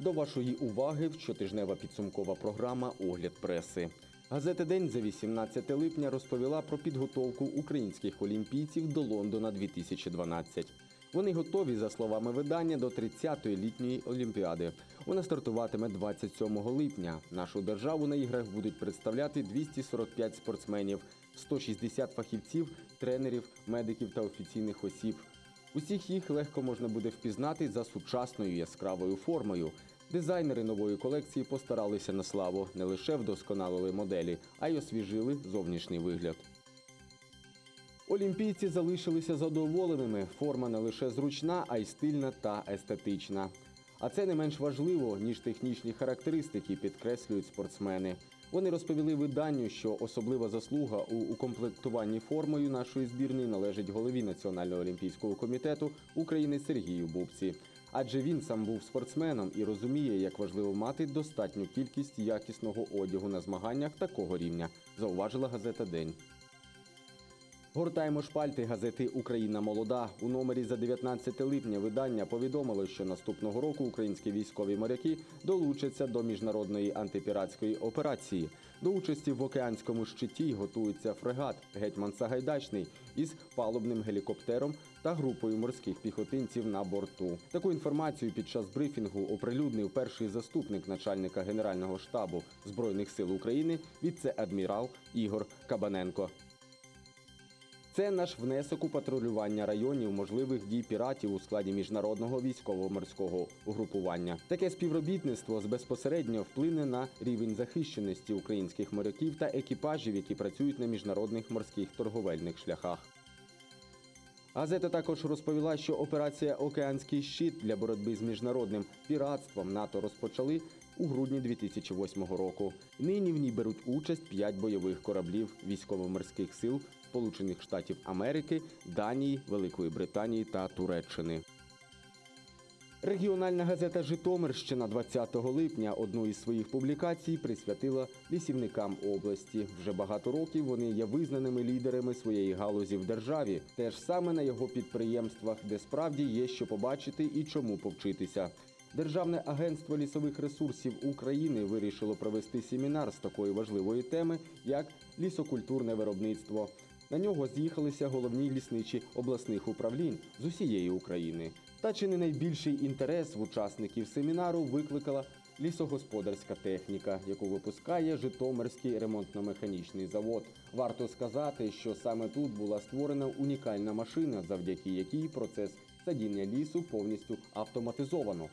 До вашої уваги щотижнева підсумкова програма Огляд преси. Газета День за 18 липня розповіла про підготовку українських олімпійців до Лондона 2012. Вони готові, за словами видання, до 30-ї літньої олімпіади. Вона стартуватиме 27 липня. Нашу державу на іграх будуть представляти 245 спортсменів, 160 фахівців, тренерів, медиків та офіційних осіб. Усіх їх легко можна буде впізнати за сучасною яскравою формою. Дизайнери нової колекції постаралися на славу, не лише вдосконалили моделі, а й освіжили зовнішній вигляд. Олімпійці залишилися задоволеними. Форма не лише зручна, а й стильна та естетична. А це не менш важливо, ніж технічні характеристики, підкреслюють спортсмени. Вони розповіли виданню, що особлива заслуга у укомплектуванні формою нашої збірної належить голові Національного олімпійського комітету України Сергію Бубці. Адже він сам був спортсменом і розуміє, як важливо мати достатню кількість якісного одягу на змаганнях такого рівня, зауважила газета День. Гортаємо шпальти газети Україна молода. У номері за 19 липня видання повідомило, що наступного року українські військові моряки долучаться до міжнародної антипіратської операції. До участі в океанському щиті готується фрегат Гетьман Сагайдачний із палубним гелікоптером та групою морських піхотинців на борту. Таку інформацію під час брифінгу оприлюднив перший заступник начальника Генерального штабу збройних сил України віце-адмірал Ігор Кабаненко. Це наш внесок у патрулювання районів можливих дій піратів у складі міжнародного військово-морського угрупування. Таке співробітництво безпосередньо вплине на рівень захищеності українських моряків та екіпажів, які працюють на міжнародних морських торговельних шляхах. Газета також розповіла, що операція Океанський щит для боротьби з міжнародним піратством НАТО розпочали у грудні 2008 року. Нині в ній беруть участь п'ять бойових кораблів військово-морських сил Сполучених Штатів Америки, Данії, Великої Британії та Туреччини. Регіональна газета Житомирщина 20 липня одну із своїх публікацій присвятила лісівникам області. Вже багато років вони є визнаними лідерами своєї галузі в державі, теж саме на його підприємствах, де справді є що побачити і чому повчитися. Державне агентство лісових ресурсів України вирішило провести семінар з такої важливої теми, як лісокультурне виробництво. На нього з'їхалися головні лісничі обласних управлінь з усієї України. Та чи не найбільший інтерес в учасників семінару викликала лісогосподарська техніка, яку випускає Житомирський ремонтно-механічний завод. Варто сказати, що саме тут була створена унікальна машина, завдяки якій процес садіння лісу повністю автоматизовано.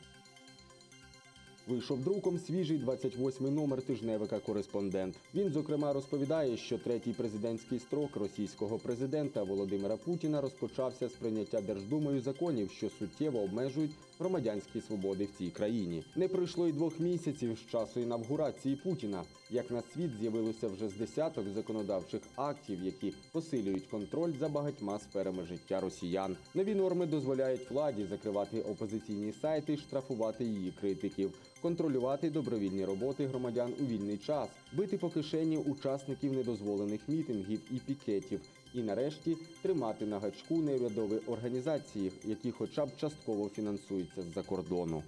Вийшов друком свіжий 28-й номер тижневика Кореспондент. Він, зокрема, розповідає, що третій президентський строк російського президента Володимира Путіна розпочався з прийняття Держдумою законів, що суттєво обмежують громадянські свободи в цій країні. Не пройшло й двох місяців з часу інавгурації Путіна, як на світ з'явилося вже з десяток законодавчих актів, які посилюють контроль за багатьма сферами життя росіян. Нові норми дозволяють владі закривати опозиційні сайти, штрафувати її критиків контролювати добровільні роботи громадян у вільний час, бити по кишені учасників недозволених мітингів і пікетів, і нарешті тримати на гачку неурядові організації, які хоча б частково фінансуються з-за кордону.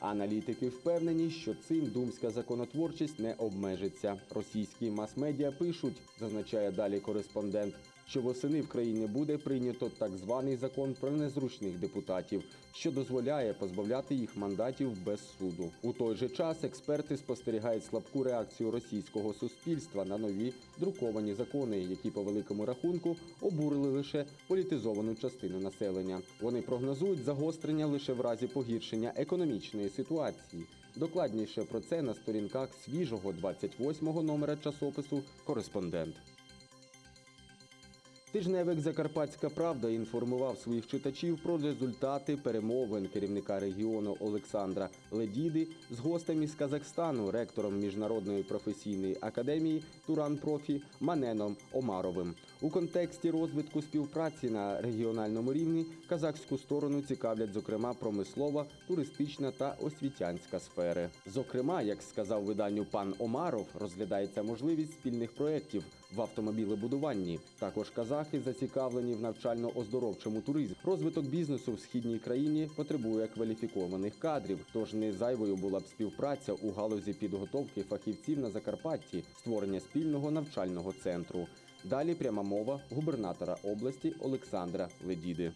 Аналітики впевнені, що цим думська законотворчість не обмежиться. Російські мас-медіа пишуть, зазначає далі кореспондент, що восени в країні буде прийнято так званий закон про незручних депутатів, що дозволяє позбавляти їх мандатів без суду. У той же час експерти спостерігають слабку реакцію російського суспільства на нові друковані закони, які по великому рахунку обурили лише політизовану частину населення. Вони прогнозують загострення лише в разі погіршення економічної ситуації. Докладніше про це на сторінках свіжого 28-го номера часопису Кореспондент. Тижневик Закарпатська Правда інформував своїх читачів про результати перемовин керівника регіону Олександра Ледіди з гостем із Казахстану, ректором міжнародної професійної академії Туран Профі Маненом Омаровим. У контексті розвитку співпраці на регіональному рівні казахську сторону цікавлять, зокрема, промислова, туристична та освітянська сфери. Зокрема, як сказав виданню пан Омаров, розглядається можливість спільних проєктів в автомобілебудуванні. Також казахи зацікавлені в навчально-оздоровчому туризмі. Розвиток бізнесу в східній країні потребує кваліфікованих кадрів. Тож не зайвою була б співпраця у галузі підготовки фахівців на Закарпатті, створення спільного навчального центру. Далі пряма мова губернатора області Олександра Ледіди.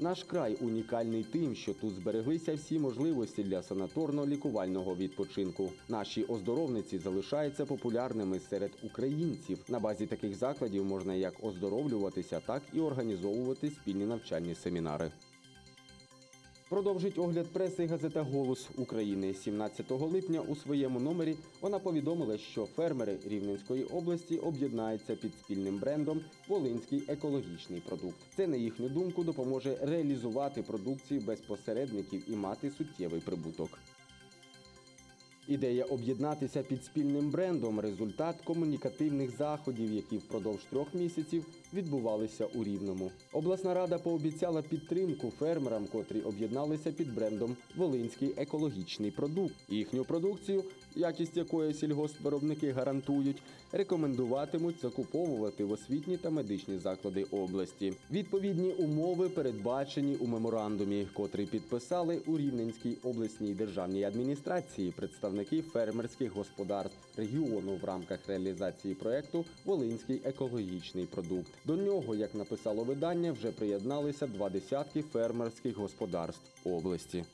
Наш край унікальний тим, що тут збереглися всі можливості для санаторно-лікувального відпочинку. Наші оздоровниці залишаються популярними серед українців. На базі таких закладів можна як оздоровлюватися, так і організовувати спільні навчальні семінари. Продовжить огляд преси газета Голос України 17 липня. У своєму номері вона повідомила, що фермери Рівненської області об'єднаються під спільним брендом Волинський екологічний продукт. Це на їхню думку допоможе реалізувати продукцію без посередників і мати суттєвий прибуток. Ідея об'єднатися під спільним брендом результат комунікативних заходів, які впродовж трьох місяців відбувалися у Рівному. Обласна рада пообіцяла підтримку фермерам, котрі об'єдналися під брендом Волинський екологічний продукт. Їхню продукцію, якість якої сільгоспвиробники гарантують, рекомендуватимуть закуповувати в освітні та медичні заклади області. Відповідні умови передбачені у меморандумі, котрий підписали у Рівненській обласній державній адміністрації представники фермерських господарств регіону в рамках реалізації проекту Волинський екологічний продукт. До нього, як написало видання, вже приєдналися два десятки фермерських господарств області.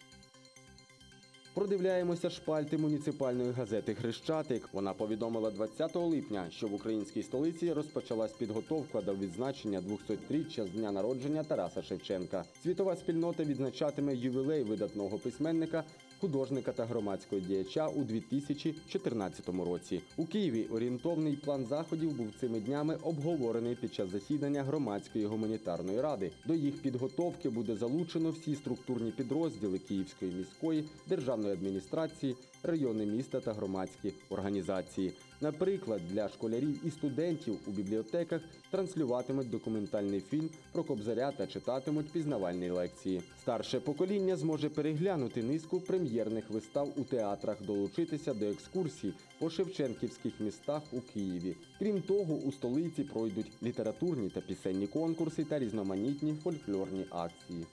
Продивляємося шпальти муніципальної газети Хрещатик. Вона повідомила 20 липня, що в українській столиці розпочалась підготовка до відзначення 200-річчя з дня народження Тараса Шевченка. Світова спільнота відзначатиме ювілей видатного письменника, художника та громадського діяча у 2014 році. У Києві орієнтовний план заходів був цими днями обговорений під час засідання громадської гуманітарної ради. До їх підготовки буде залучено всі структурні підрозділи Київської міської державної адміністрації, райони міста та громадські організації. Наприклад, для школярів і студентів у бібліотеках транслюватимуть документальний фільм про кобзаря та читатимуть пізнавальні лекції. Старше покоління зможе переглянути низку прем'єрних вистав у театрах, долучитися до екскурсій по шевченківських містах у Києві. Крім того, у столиці пройдуть літературні та пісенні конкурси та різноманітні фольклорні акції.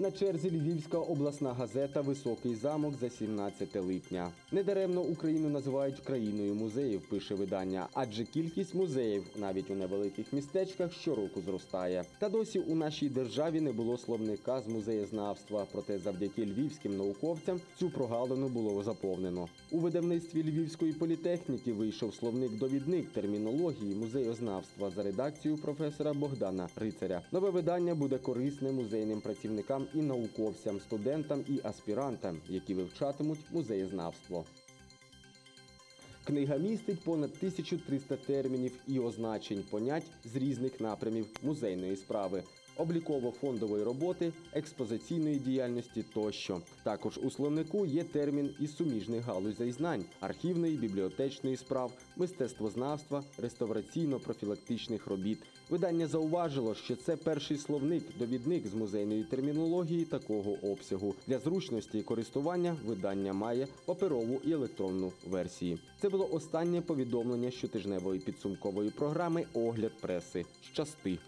На черзі Львівська обласна газета Високий замок за 17 липня. Недаремно Україну називають країною музеїв, пише видання, адже кількість музеїв навіть у невеликих містечках щороку зростає. Та досі у нашій державі не було словника з музеєзнавства. Проте завдяки львівським науковцям цю прогалину було заповнено. У видавництві Львівської політехніки вийшов словник-довідник термінології музеєзнавства за редакцією професора Богдана Рицаря. Нове видання буде корисне музейним працівникам і науковцям, студентам і аспірантам, які вивчатимуть музеєзнавство. Книга містить понад 1300 термінів і означень понять з різних напрямів музейної справи. Обліково-фондової роботи, експозиційної діяльності тощо. Також у словнику є термін із суміжних галузей знань архівної, бібліотечної справ, мистецтвознавства, реставраційно-профілактичних робіт. Видання зауважило, що це перший словник, довідник з музейної термінології такого обсягу. Для зручності користування видання має паперову і електронну версії. Це було останнє повідомлення щотижневої підсумкової програми Огляд преси. Щасти.